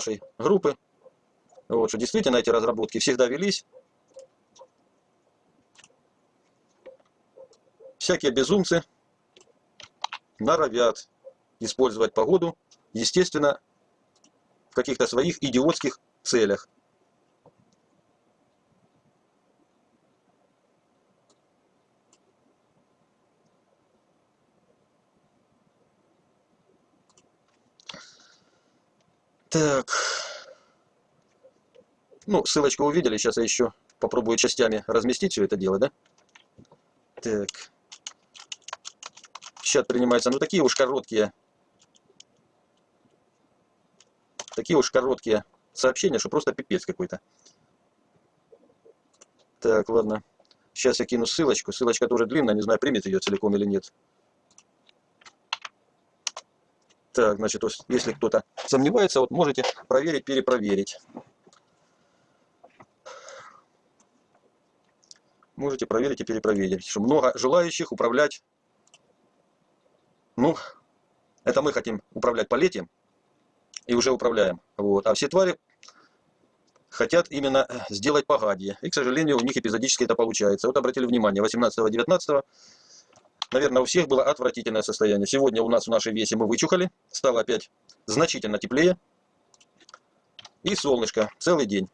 нашей группы, вот, что действительно эти разработки всегда велись. Всякие безумцы норовят использовать погоду, естественно, в каких-то своих идиотских целях. Так. Ну, ссылочку увидели. Сейчас я еще попробую частями разместить все это дело, да? Так. Сейчас принимаются, ну, такие уж короткие. Такие уж короткие сообщения, что просто пипец какой-то. Так, ладно. Сейчас я кину ссылочку. Ссылочка тоже длинная, не знаю, примет ее целиком или нет. Так, значит, если кто-то сомневается, вот можете проверить, перепроверить. Можете проверить и перепроверить, что много желающих управлять. Ну, это мы хотим управлять полетием и уже управляем. Вот. А все твари хотят именно сделать погадье. И, к сожалению, у них эпизодически это получается. Вот обратили внимание, 18-19 Наверное, у всех было отвратительное состояние. Сегодня у нас в нашей весе мы вычухали. Стало опять значительно теплее. И солнышко целый день.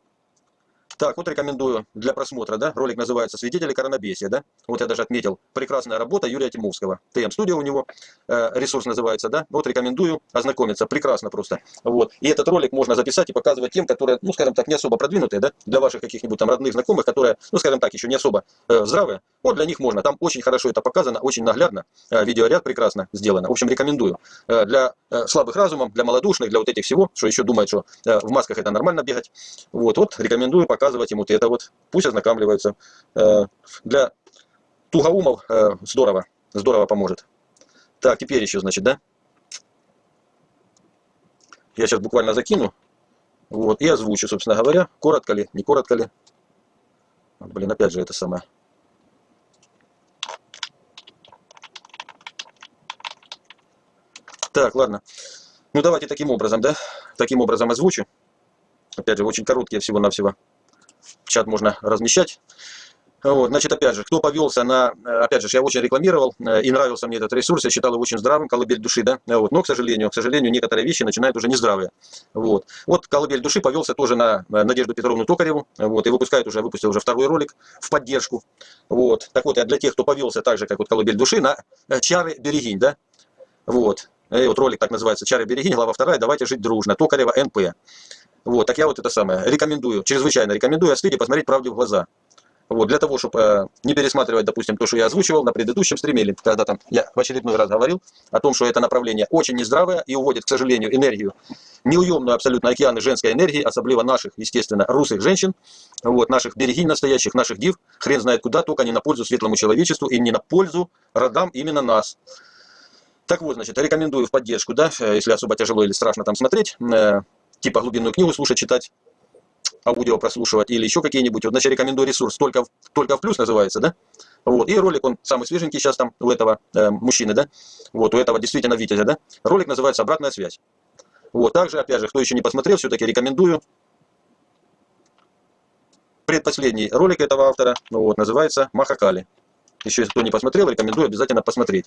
Так, вот рекомендую для просмотра, да, ролик называется «Свидетели коронабесия», да, вот я даже отметил, прекрасная работа Юрия Тимовского, ТМ-студио у него, э, ресурс называется, да, вот рекомендую ознакомиться, прекрасно просто, вот, и этот ролик можно записать и показывать тем, которые, ну, скажем так, не особо продвинутые, да, для ваших каких-нибудь там родных, знакомых, которые, ну, скажем так, еще не особо э, здравые, вот для них можно, там очень хорошо это показано, очень наглядно, э, видеоряд прекрасно сделано, в общем, рекомендую, э, для слабых разумом, для малодушных, для вот этих всего, что еще думают, что э, в масках это нормально бегать, вот, вот, рекомендую показывать ему это вот, пусть ознакомливаются. Э, для тугоумов э, здорово, здорово поможет. Так, теперь еще, значит, да? Я сейчас буквально закину. Вот, и озвучу, собственно говоря, коротко ли, не коротко ли. Блин, опять же это самое. Так, ладно. Ну давайте таким образом, да? Таким образом озвучу. Опять же, очень короткие всего-навсего чат можно размещать. Вот, значит, опять же, кто повелся на, опять же, я очень рекламировал э, и нравился мне этот ресурс, я считал его очень здравым, колыбель души, да, вот, но, к сожалению, к сожалению, некоторые вещи начинают уже нездравые, вот. Вот колыбель души повелся тоже на Надежду Петровну Токареву, вот, и выпускает уже, выпустил уже второй ролик в поддержку, вот. Так вот, я для тех, кто повелся так же, как вот колыбель души, на э, чары Берегинь, да, вот. И вот ролик так называется «Чары Берегинь», глава вторая «Давайте жить дружно», Токарева НП. Вот, так я вот это самое рекомендую, чрезвычайно рекомендую открыть и посмотреть правде в глаза. Вот, для того, чтобы э, не пересматривать, допустим, то, что я озвучивал на предыдущем стриме, или когда там я в очередной раз говорил о том, что это направление очень нездравое и уводит, к сожалению, энергию, неуемную абсолютно океаны женской энергии, особливо наших, естественно, русых женщин, вот, наших берегинь настоящих, наших див, хрен знает куда, только не на пользу светлому человечеству и не на пользу родам именно нас. Так вот, значит, рекомендую в поддержку, да, э, если особо тяжело или страшно там смотреть, э, типа глубинную книгу слушать, читать, аудио прослушивать или еще какие-нибудь. Вот, значит, рекомендую ресурс только, только в плюс называется, да? Вот, и ролик, он самый свеженький сейчас там у этого э, мужчины, да? Вот, у этого действительно Витязя, да? Ролик называется «Обратная связь». Вот, также, опять же, кто еще не посмотрел, все-таки рекомендую. Предпоследний ролик этого автора, ну вот, называется «Махакали». Еще, если кто не посмотрел, рекомендую обязательно посмотреть.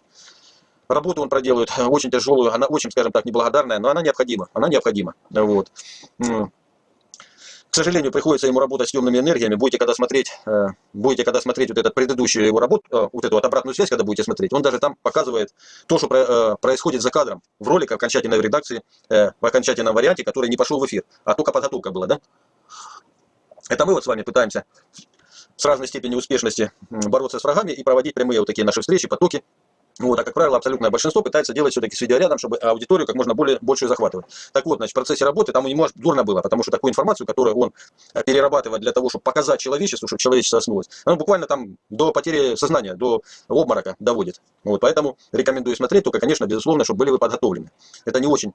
Работу он проделывает э, очень тяжелую, она очень, скажем так, неблагодарная, но она необходима. Она необходима. Вот. К сожалению, приходится ему работать с темными энергиями. Будете когда смотреть, э, будете когда смотреть вот этот предыдущую его работу, э, вот эту вот обратную связь, когда будете смотреть, он даже там показывает то, что происходит за кадром в ролике окончательной редакции, в окончательном варианте, который не пошел в эфир, а только подготовка была, да? Это мы вот с вами пытаемся с разной степенью успешности бороться с врагами и проводить прямые вот такие наши встречи, потоки, вот, а как правило, абсолютное большинство пытается делать все-таки с видеорядом, чтобы аудиторию как можно более большую захватывать. Так вот, значит, в процессе работы там ему дурно было, потому что такую информацию, которую он э, перерабатывает для того, чтобы показать человечеству, чтобы человечество оснулось, он буквально там до потери сознания, до обморока доводит. Вот, поэтому рекомендую смотреть, только, конечно, безусловно, чтобы были вы подготовлены. Это не очень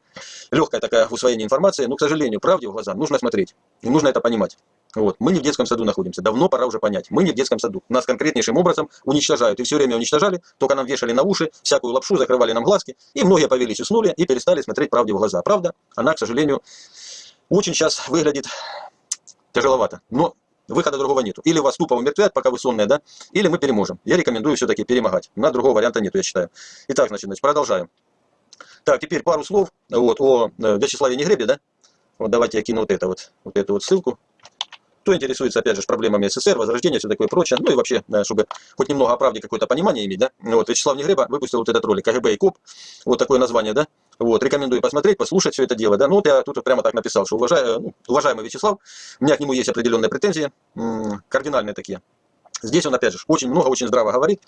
легкая такая усвоение информации, но, к сожалению, правде в глаза нужно смотреть, и нужно это понимать. Вот. Мы не в детском саду находимся. Давно пора уже понять. Мы не в детском саду. Нас конкретнейшим образом уничтожают. И все время уничтожали, только нам вешали на уши, всякую лапшу, закрывали нам глазки. И многие повелись, уснули и перестали смотреть правде в глаза. Правда, она, к сожалению, очень сейчас выглядит тяжеловато. Но выхода другого нету. Или вас тупо умертвят, пока вы сонные, да, или мы переможем. Я рекомендую все-таки перемогать. На другого варианта нету, я считаю. Итак, значит, значит продолжаем. Так, теперь пару слов вот, о э, Вячеславе Негребе, да. Вот давайте я кину вот это вот, вот эту вот ссылку. Кто интересуется, опять же, проблемами СССР, возрождения, все такое прочее, ну и вообще, чтобы хоть немного о правде какое-то понимание иметь, да. Вот, Вячеслав Негреба выпустил вот этот ролик, КГБ и КОП, вот такое название, да. Вот, рекомендую посмотреть, послушать все это дело, да. Ну вот я тут прямо так написал, что уважаю, ну, уважаемый Вячеслав, у меня к нему есть определенные претензии, кардинальные такие. Здесь он, опять же, очень много, очень здраво говорит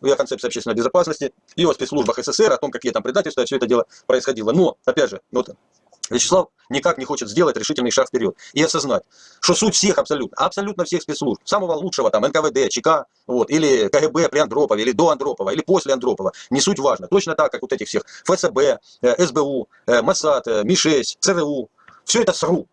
о концепции общественной безопасности и о спецслужбах СССР, о том, какие там предательства, все это дело происходило. Но, опять же, вот Вячеслав никак не хочет сделать решительный шаг вперед и осознать, что суть всех абсолютно, абсолютно всех спецслужб, самого лучшего там НКВД, ЧК, вот, или КГБ при Андропове, или до Андропова, или после Андропова, не суть важно. Точно так, как вот этих всех ФСБ, э, СБУ, э, МОСАД, э, МИ-6, ЦРУ, все это СРУ.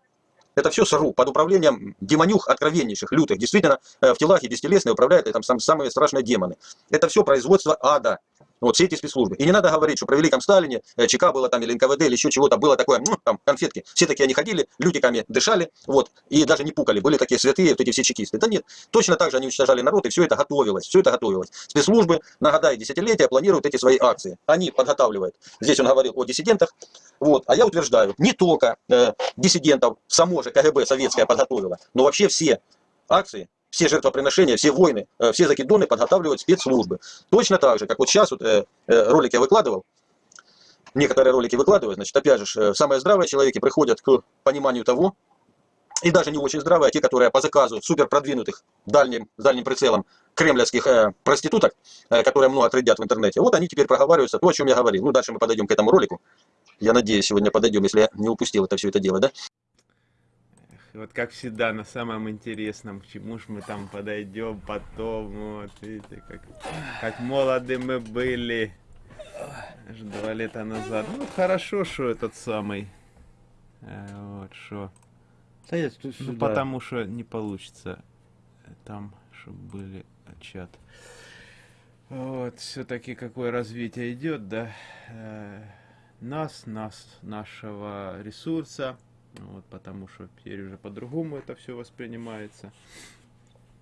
Это все СРУ под управлением демонюх откровеннейших, лютых. Действительно, в телах и бестелесные управляют там самые страшные демоны. Это все производство ада. Вот все эти спецслужбы. И не надо говорить, что при Великом Сталине э, ЧК было там или НКВД или еще чего-то было такое, ну, там конфетки. Все такие они ходили, людиками дышали, вот, и даже не пукали. Были такие святые, вот эти все чекисты. Да нет, точно так же они уничтожали народ, и все это готовилось, все это готовилось. Спецслужбы на десятилетия планируют эти свои акции. Они подготавливают. Здесь он говорил о диссидентах. Вот, а я утверждаю, не только э, диссидентов само же КГБ советское подготовило, но вообще все акции все жертвоприношения, все войны, э, все закидоны подготавливают спецслужбы. Точно так же, как вот сейчас вот, э, э, ролик я выкладывал, некоторые ролики выкладываю, значит, опять же, самые здравые человеки приходят к пониманию того, и даже не очень здравые, а те, которые по заказу супер продвинутых дальним, дальним прицелом кремлевских э, проституток, э, которые много трудят в интернете, вот они теперь проговариваются, то, о чем я говорил. Ну, дальше мы подойдем к этому ролику. Я надеюсь, сегодня подойдем, если я не упустил это все это дело, да? Вот как всегда, на самом интересном, к чему ж мы там подойдем потом, вот, видите, как, как молоды мы были, аж два лета назад. Ну, хорошо, что этот самый, э, вот, что. Да я тут ну, потому что не получится там, чтобы были чат. Вот, все-таки какое развитие идет, да, э, нас, нас, нашего ресурса, вот, потому что теперь уже по-другому это все воспринимается.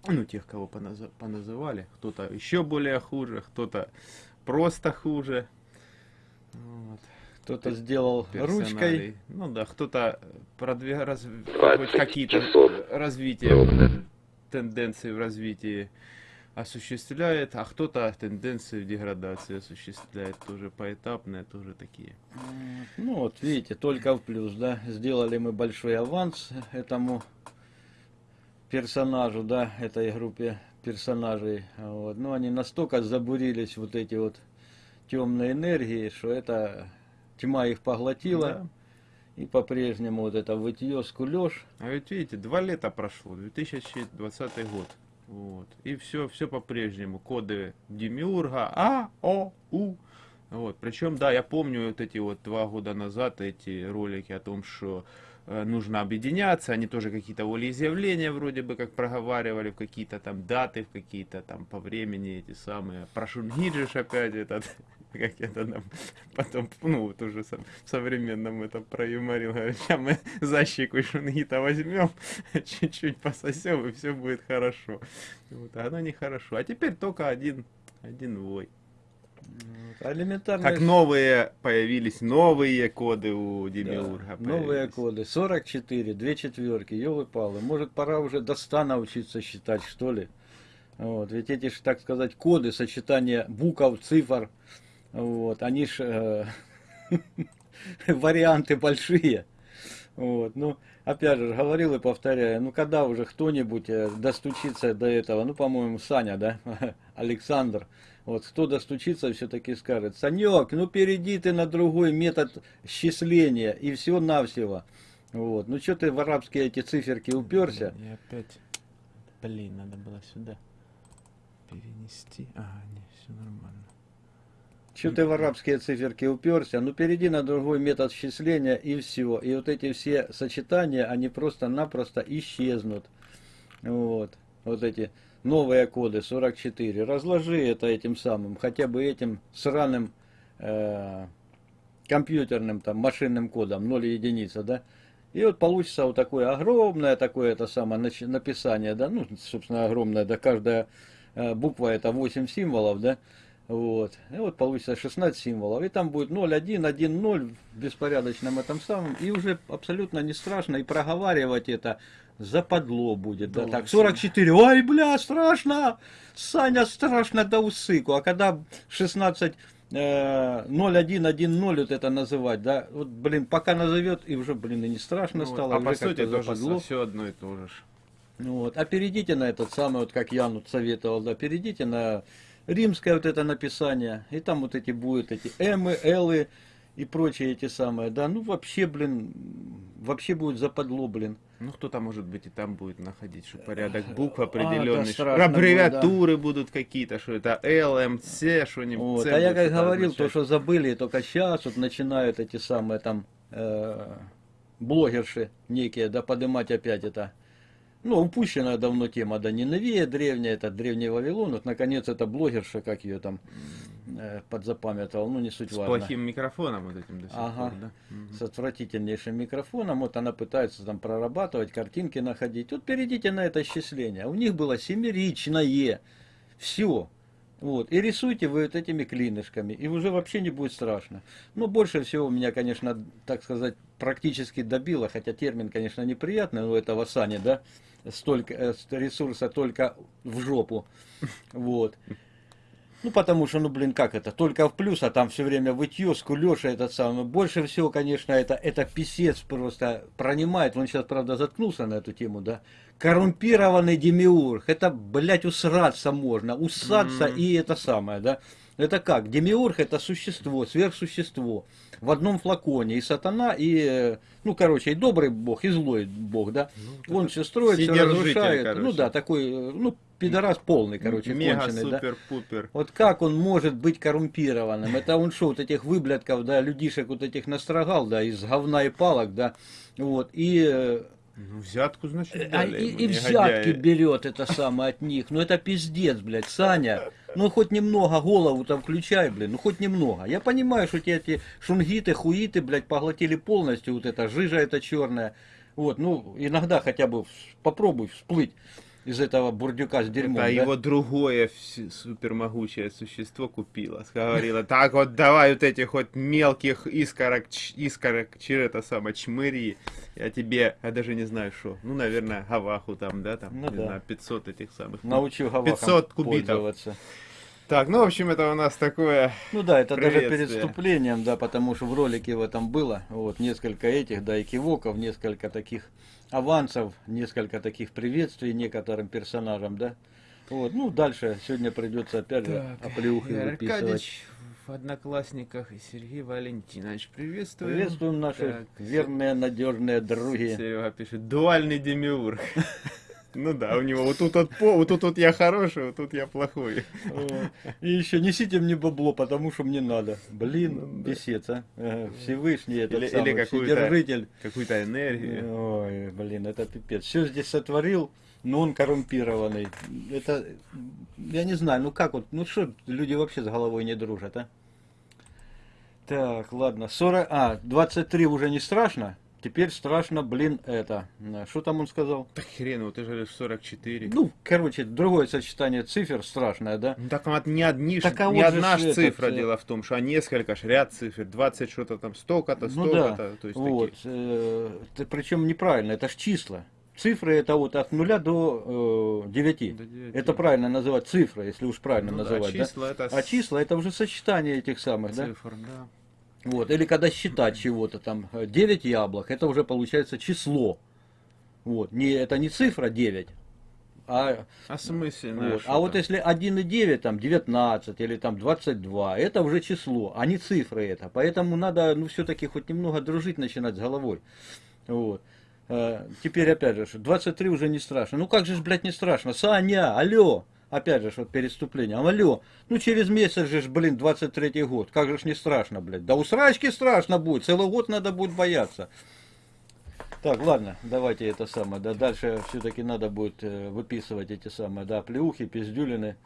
Ну, тех, кого поназ... поназывали. Кто-то еще более хуже, кто-то просто хуже. Вот. Кто-то сделал ручкой. Ну да, кто-то продвиг... раз... какие-то развития, тенденции в развитии осуществляет, а кто-то тенденции деградации осуществляет, тоже поэтапные, тоже такие. Ну вот, видите, только в плюс, да, сделали мы большой аванс этому персонажу, да, этой группе персонажей, вот, но они настолько забурились вот эти вот темные энергии, что это тьма их поглотила. Да. И по-прежнему вот это вытье, скулеж. А ведь видите, два лета прошло, 2020 год. Вот. И все, все по-прежнему. Коды Демиурга А, О, У. Вот. Причем, да, я помню вот эти вот два года назад эти ролики о том, что э, нужно объединяться, они тоже какие-то волеизъявления вроде бы как проговаривали в какие-то там даты, в какие-то там по времени эти самые. Про Шунгиджиш опять этот как это нам потом, ну, вот уже сам, в современном это проюморил, говорит, сейчас мы защику шунгита возьмем, чуть-чуть пососем, и все будет хорошо. Вот, а оно нехорошо. А теперь только один, один вой. Элементарно. Как новые появились новые коды у Демиурга. Да, новые коды. 44, две четверки, елы-палы. Может пора уже до 100 научиться считать, что ли? Вот, ведь эти, так сказать, коды, сочетание букв, цифр, вот, они ж э, варианты большие. Вот, ну, опять же, говорил и повторяю, ну, когда уже кто-нибудь э, достучится до этого, ну, по-моему, Саня, да, Александр, вот, кто достучится, все-таки скажет, Санек, ну, перейди ты на другой метод счисления, и все-навсего. Вот, ну, что ты в арабские эти циферки уперся? И опять, блин, надо было сюда перенести, а, не, все нормально. Что ты в арабские циферки уперся? Ну, перейди на другой метод счисления и все. И вот эти все сочетания, они просто-напросто исчезнут. Вот. Вот эти новые коды 44. Разложи это этим самым, хотя бы этим сраным э, компьютерным, там, машинным кодом, 0 единица, да? И вот получится вот такое огромное такое это самое написание, да, ну, собственно, огромное, да, каждая э, буква это 8 символов, да, вот. И вот получится 16 символов. И там будет 0, 1, 1, 0 в беспорядочном этом самом. И уже абсолютно не страшно. И проговаривать это западло будет. Да, Да так, ладно. 44. Ой, бля, страшно. Саня, страшно до усыку. А когда 16 э, 0110 вот это называть, да, вот, блин, пока назовет, и уже, блин, и не страшно Ну стало, а по сути западло. все одно и то же. Ну Вот. А перейдите на этот самый, вот как я вот советовал, да, перейдите на римское вот это написание, и там вот эти будут эти Мы, Лы и прочие эти самые, да, ну вообще, блин, вообще будет западло, блин. Ну, кто-то, может быть, и там будет находить, что порядок букв определенный, что страшно аббревиатуры будут какие-то, что это ЛМЦ, что-нибудь. Вот. А я как говорил, то, означать. что забыли, только сейчас вот начинают эти самые там э, блогерши некие, да, поднимать опять это. Ну, упущенная давно тема, да, не новее древняя, это древний Вавилон, вот наконец это блогерша, как ее там э, подзапамятовал, ну не суть С важно. плохим микрофоном вот этим до сих Ага. пор, да? Мгм. С отвратительнейшим микрофоном, вот она пытается там прорабатывать, картинки находить. Вот перейдите на это исчисление. У них было семеричное. Все. Вот. И рисуйте вы вот этими клинышками, и уже вообще не будет страшно. Но больше всего меня, конечно, так сказать, практически добило, хотя термин, конечно, неприятный, но этого Сани, да, столько э, ресурса только в жопу. Вот. Ну, потому что, ну, блин, как это, только в плюс, а там все время вытье, скулеж, этот самый. Больше всего, конечно, это, это писец просто пронимает. Он сейчас, правда, заткнулся на эту тему, да. Коррумпированный демиург. Это, блядь, усраться можно. Усаться Мгм. и это самое, да. Это как? Демиург это существо, сверхсущество. В одном флаконе. И сатана, и, ну, короче, и добрый бог, и злой бог, да. Он все строит, все разрушает. Ну короче. да, такой, ну, пидорас полный, короче, Мега конченый, да. супер пупер. Вот как он может быть коррумпированным? Это он что, вот этих выблядков, да, людишек вот этих настрогал, да, из говна и палок, да, вот, и, э, Ну, взятку, значит, а, дали и, ему, и негодяи. взятки берет это самое от них. Ну это пиздец, блядь, Саня. Ну хоть немного голову там включай, блин, ну хоть немного. Я понимаю, что те эти шунгиты, хуиты, блядь, поглотили полностью вот это жижа это черная. Вот, ну иногда хотя бы попробуй всплыть из этого бурдюка с дерьмом. А да. его другое супермогучее существо купило. Говорила, так вот давай вот этих вот мелких искорок, искорок, че это самое, чмыри. Я тебе, я даже не знаю что. Ну, наверное, гаваху там, да, там, Ну не да. знаю, 500 этих самых. Научу гавахам 500 кубитов. Так, ну, в общем, это у нас такое... Ну да, это даже перед вступлением, да, потому что в ролике в этом было вот несколько этих, да, и кивоков, несколько таких авансов, несколько таких приветствий некоторым персонажам, да. Вот, ну дальше сегодня придется опять же оплеухи выписывать. Аркадьевич в Одноклассниках и Сергей Валентинович, приветствуем. Приветствуем наши Так, верные, надежные други. Серега пишет, дуальный демиург. Ну да, у него вот тут вот, по, вот тут вот я хороший, вот тут я плохой. И еще несите мне бабло, потому что мне надо. Ну Блин, писец, а. Ага, Всевышний этот Или- самый, или какую-то- Вседержитель. Какую-то энергию. Ой, блин, это пипец. Все здесь сотворил, но он коррумпированный. Это, я не знаю, ну как вот, ну что люди вообще с головой не дружат, а? Так, ладно, 40, а, 23 уже не страшно, теперь страшно, блин, это. На, Что там он сказал? Так хрен, вот ты же говоришь 44. Ну, короче, другое сочетание цифр страшное, да? Ну так вот не, одни, Так а не вот одна ж этот, цифра, э, дело в том, что а несколько ж ряд цифр, 20 что-то там, столько-то, Ну да, столько-то. То есть вот, такие. э, причем неправильно, это ж числа. Цифры это вот от нуля до э, 9. До девяти. Это правильно называть цифры, если уж правильно Ну да, называть, да? числа это А числа это уже сочетание этих самых, да? цифр, да. Вот. Или когда считать чего-то там, 9 яблок, это уже получается число. Вот. Не, это не цифра 9, а, А смысленно? вот. а вот если 1,9, там 19 или там 22, это уже число, а не цифры это. Поэтому надо, ну, все-таки хоть немного дружить начинать с головой. Вот. Э, Теперь опять же, что 23 уже не страшно. Ну как же ж, блядь, не страшно? Саня, алло! Опять же, вот перед вступлением. Алло, ну через месяц же, ж, блин, 23 год. Как же ж не страшно, блядь. Да у срачки страшно будет. Целый год надо будет бояться. Так, ладно, давайте это самое. Да, дальше все-таки надо будет э, выписывать эти самые, да, плеухи, пиздюлины.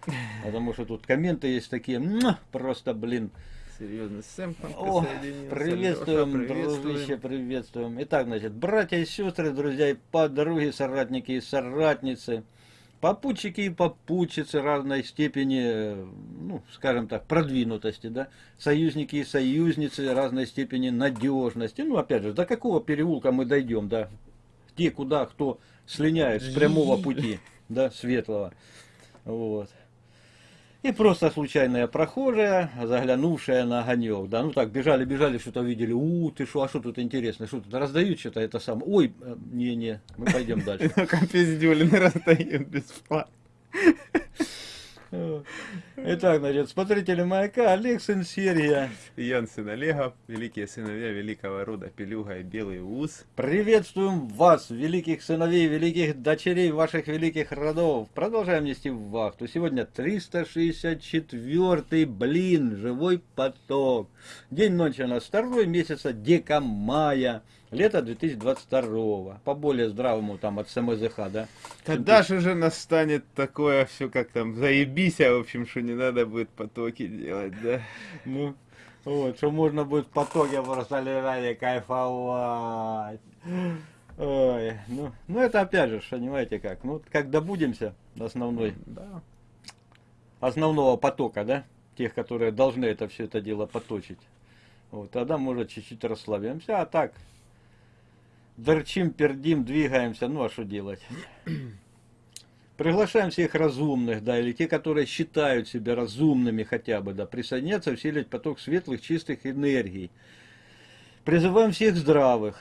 Потому что тут комменты есть такие, просто, блин, Серьезно, Сэм О, приветствуем, Лёша, дружище, приветствуем. Итак, значит, братья и сестры, друзья и подруги, соратники и соратницы, попутчики и попутчицы разной степени, ну, скажем так, продвинутости, да, союзники и союзницы разной степени надежности. Ну, опять же, до какого переулка мы дойдем, да, где, куда, кто слиняет с прямого пути, да, светлого. Вот. И просто случайная прохожая, заглянувшая на огонек, да, ну так, бежали, бежали, что-то видели, у, ты что, а что тут интересно, что тут раздают что-то это самое, ой, э, не-не, мы пойдем дальше. Компиздюлины раздают бесплатно. Итак, значит, смотрители маяка, Олег, сын Сергия, Ян сын Олега, великие сыновья великого рода Пелюга и Белый Ус. приветствуем вас, великих сыновей, великих дочерей ваших великих родов. Продолжаем нести вахту. Сегодня 364 блин, живой поток. День ночи у нас второй месяца дека мая, лето 2022 по более здравому там от СМЗХ, да? Когда же уже настанет такое все, как там, заебись, а в общем, что не надо будет потоки делать, да? Ну, вот, что можно будет в потоке просто лежать и кайфовать. Ой, ну, ну это опять же, понимаете как, ну как добудемся до основной, Да. основного потока, да, тех, которые должны это все это дело поточить. Вот, тогда может чуть-чуть расслабимся, а так дырчим, пердим, двигаемся, ну а что делать? Приглашаем всех разумных, да, или те, которые считают себя разумными хотя бы, да, присоединяться, усилить поток светлых, чистых энергий. Призываем всех здравых,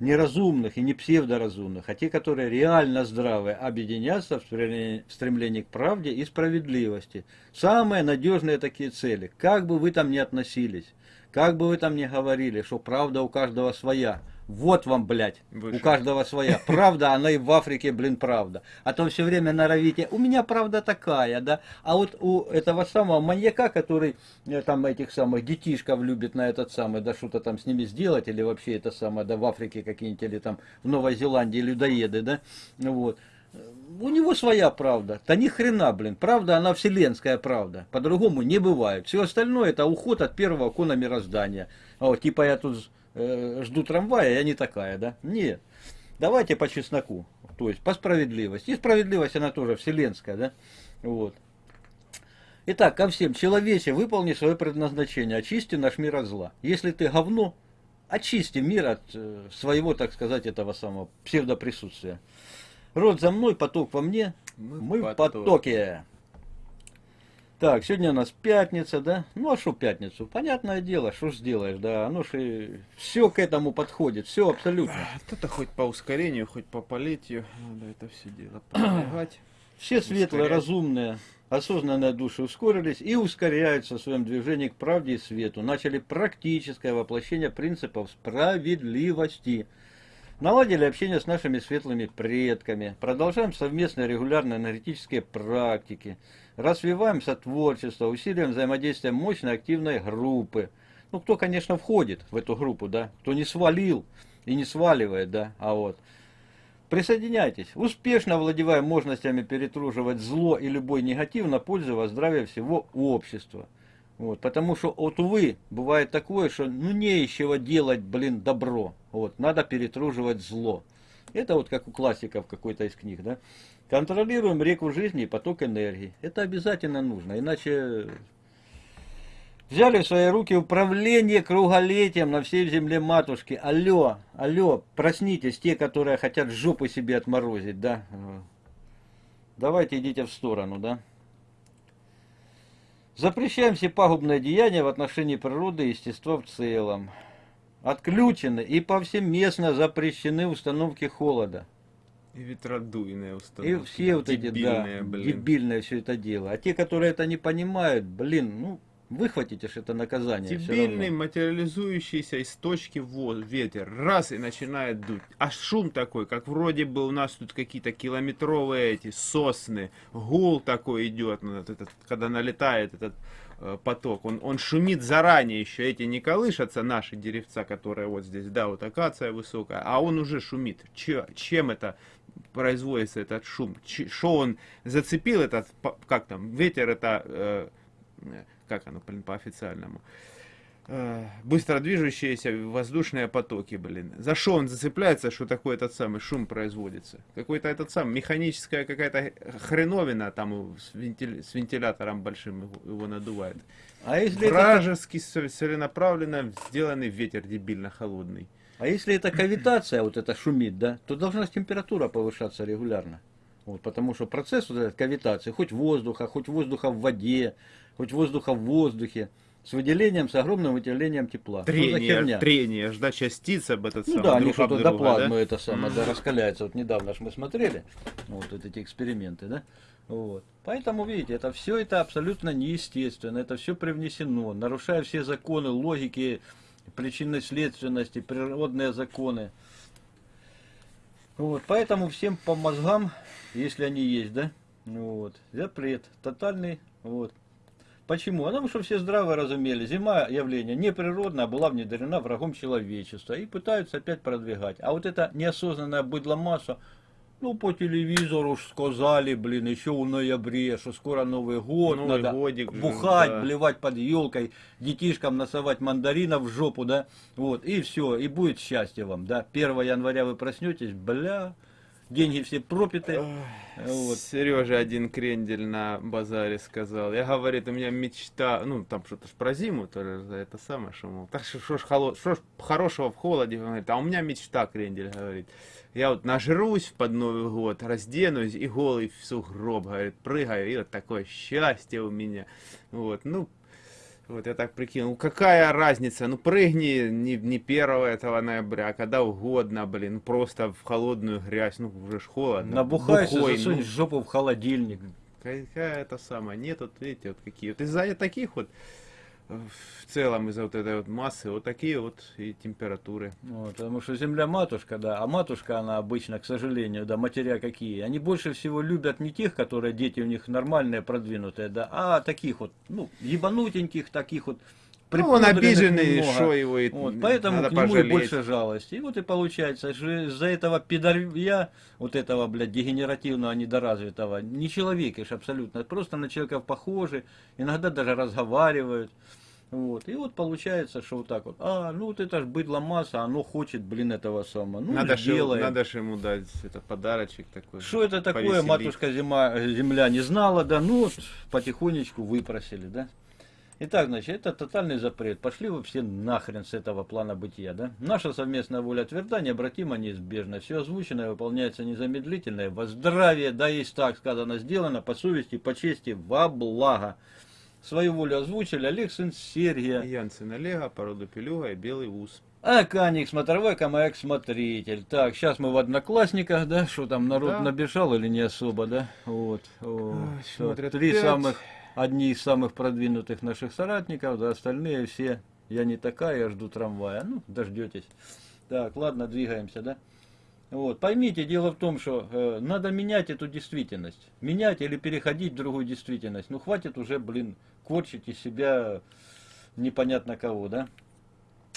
неразумных и не псевдоразумных, а те, которые реально здравые, объединяться в стремлении, в стремлении к правде и справедливости. Самые надежные такие цели. Как бы вы там ни относились, как бы вы там ни говорили, что правда у каждого своя. Вот вам, блядь, Выше. у каждого своя. Правда, она и в Африке, блин, правда. А то все время норовите, у меня правда такая, да. А вот у этого самого маньяка, который э, там этих самых детишков любит на этот самый, да что-то там с ними сделать, или вообще это самое, да в Африке какие-нибудь, или там в Новой Зеландии людоеды, да, вот. У него своя правда. Да ни хрена, блин. Правда, она вселенская правда. По-другому не бывает. Все остальное это уход от первого кона мироздания. А Вот, типа я тут э, жду трамвая, я не такая, да? Нет. Давайте по чесноку. То есть по справедливости. И справедливость она тоже вселенская, да? Вот. Итак, ко всем. Человече, выполни свое предназначение. Очисти наш мир от зла. Если ты говно, очисти мир от э, своего, так сказать, этого самого псевдоприсутствия. Род за мной, поток во мне. Мы Мы, в потоке. потоке. Так, сегодня у нас пятница, да? Ну а что пятницу? Понятное дело, что сделаешь, да? Оно же все к этому подходит, все абсолютно. Это хоть по ускорению, хоть по политию, надо это все дело продвигать. Все светлые, Ускорять. разумные, осознанные души ускорились и ускоряются в своем движении к правде и свету. Начали практическое воплощение принципов справедливости. Наладили общение с нашими светлыми предками. Продолжаем совместные регулярные энергетические практики. Развиваем сотворчество, усиливаем взаимодействие мощной активной группы. Ну, кто, конечно, входит в эту группу, да, кто не свалил и не сваливает, да, а вот. Присоединяйтесь. Успешно овладеваем мощностями перетруживать зло и любой негатив на пользу во здравия всего общества. Вот, потому что, вот, увы, бывает такое, что ну нечего делать, блин, добро. Вот, надо перетруживать зло. Это вот как у классиков какой-то из книг, да. Контролируем реку жизни и поток энергии. Это обязательно нужно, иначе Взяли в свои руки управление круголетием на всей земле матушки. Алло, алло, проснитесь, те, которые хотят жопу себе отморозить, да? Давайте идите в сторону, да? Запрещаем все пагубные деяния в отношении природы и естества в целом. Отключены и повсеместно запрещены установки холода. И ветродуйные И установки. все вот эти, да, Дебильные, блин. дебильное все это дело. А те, которые это не понимают, блин, ну, выхватите ж это наказание. Дебильный, материализующийся из точки в воз- ветер. Раз и начинает дуть. А шум такой, как вроде бы у нас тут какие-то километровые эти сосны. Гул такой идет, ну, вот этот, когда налетает этот э, поток. Он, он шумит заранее еще. Эти не колышатся, наши деревца, которые вот здесь, да, вот акация высокая. А он уже шумит. Че- чем это производится этот шум? Что он зацепил этот, как там, ветер это... э, как оно, блин, по официальному. э, быстро движущиеся воздушные потоки, блин. За что он зацепляется, что такой этот самый шум производится? Какой-то этот сам механическая какая-то хреновина там с, вентиль- с вентилятором большим его, его надувает. А если, это, Вражеский ц- целенаправленно сделанный ветер дебильно холодный. а если это кавитация, вот это шумит, да, то должна температура повышаться регулярно. Вот, потому что процесс вот этой кавитации, хоть воздуха, хоть воздуха в воде, хоть воздуха в воздухе, с выделением, с огромным выделением тепла. Трение, трение, аж, да, частиц об этот Ну самый, да, они что-то до плазмы да? это самое, да, раскаляется. Вот недавно ж мы смотрели, вот, вот эти эксперименты, да. Вот. Поэтому, видите, это все это абсолютно неестественно, это все привнесено, нарушая все законы, логики, причинной следственности, природные законы. Вот, поэтому всем по мозгам, если они есть, да, вот, запрет тотальный, вот. Почему? Потому что все здраво разумели, зима явление неприродное, была внедрена врагом человечества и пытаются опять продвигать. А вот эта неосознанная быдломасса, ну по телевизору ж сказали, блин, еще в ноябре, что скоро Новый год, Новый надо годик бухать, да. блевать под елкой, детишкам насовать мандаринов в жопу, да, вот, и все, и будет счастье вам, да. 1 января вы проснетесь, бля, деньги все пропиты, вот. Сережа один крендель на базаре сказал. Я говорит, у меня мечта, ну там что-то ж про зиму, тоже за это самое, что мол, так что ж, холо- что ж хорошего в холоде, говорит, а у меня мечта, крендель говорит. Я вот нажрусь под Новый год, разденусь и голый в сугроб, говорит, прыгаю, и вот такое счастье у меня. Вот, ну, вот я так прикинул, какая разница, ну прыгни не, не 1 этого ноября, а когда угодно, блин, просто в холодную грязь, ну уже ж холодно. Набухаешься, бухой, засунь ну, жопу в холодильник. Какая это самая, нет, вот видите, вот какие. Вот из-за таких вот, в целом из-за вот этой вот массы, вот такие вот и температуры. Вот, потому что земля матушка, да, а матушка она обычно, к сожалению, да, матеря какие, они больше всего любят не тех, которые дети у них нормальные, продвинутые, да, а таких вот, ну, ебанутеньких, таких вот, Ну, он обиженный, что его и Вот, поэтому надо к нему пожалеть. и больше жалости. И вот и получается, что из-за этого пидорья, вот этого, блядь, дегенеративного, недоразвитого, не человекиш абсолютно, просто на человеков похожи, иногда даже разговаривают. Вот. И вот получается, что вот так вот, а, ну вот это ж быдло масса, оно хочет, блин, этого самого. Ну, надо, ж, ему- сделаем. надо ему дать это подарочек такой. Что это такое, повеселить. матушка зима, земля не знала, да, ну вот потихонечку выпросили, да. Итак, значит, это тотальный запрет. Пошли вы все нахрен с этого плана бытия, да? Наша совместная воля тверда, необратимо, неизбежна. Все озвученное выполняется незамедлительно, и во здравие, да есть так сказано, сделано, по совести, по чести, во благо. Свою волю озвучили Олег, сын Сергия. Янсен Олега, породу пелюга и белый ус. А Каник, смотровой камаяк, смотритель. Так, сейчас мы в одноклассниках, да? Что там, народ Да. набежал или не особо, да? Вот. О, Ой, смотрят Три пять. самых, одни из самых продвинутых наших соратников, да, остальные все, я не такая, я жду трамвая. Ну, дождетесь. Так, ладно, двигаемся, да? Вот, поймите, дело в том, что э, надо менять эту действительность. Менять или переходить в другую действительность. Ну, хватит уже, блин, корчить из себя непонятно кого, да?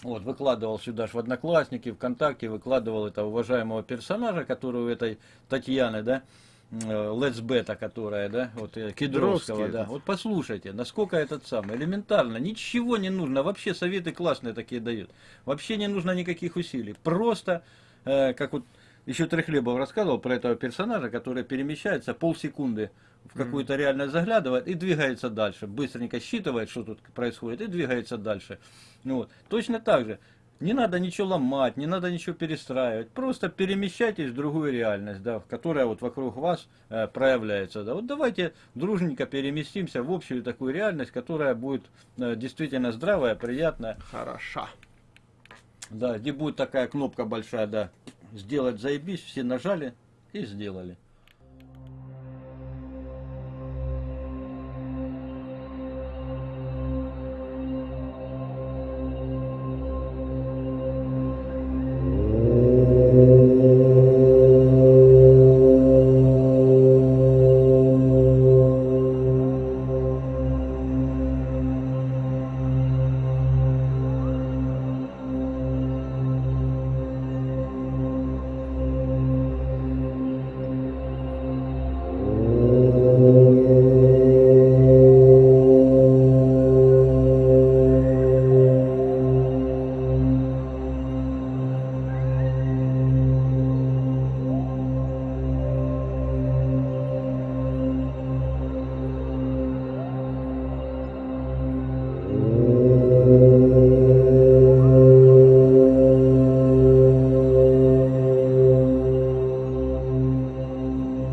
Вот, выкладывал сюда ж в Одноклассники, ВКонтакте, выкладывал этого уважаемого персонажа, который у этой Татьяны, да, Летсбета, которая, да, вот э, Кедровского, да. этот. Вот послушайте, насколько этот самый, элементарно, ничего не нужно, вообще советы классные такие дают. Вообще не нужно никаких усилий. Просто, э, как вот еще Трехлебов рассказывал про этого персонажа, который перемещается полсекунды в какую-то реальность заглядывает и двигается дальше. Быстренько считывает, что тут происходит, и двигается дальше. Ну вот. Точно так же. Не надо ничего ломать, не надо ничего перестраивать. Просто перемещайтесь в другую реальность, да, которая вот вокруг вас э, проявляется. Да. Вот давайте дружненько переместимся в общую такую реальность, которая будет э, действительно здравая, приятная. Хороша. Да, где будет такая кнопка большая, да, сделать заебись, все нажали и сделали.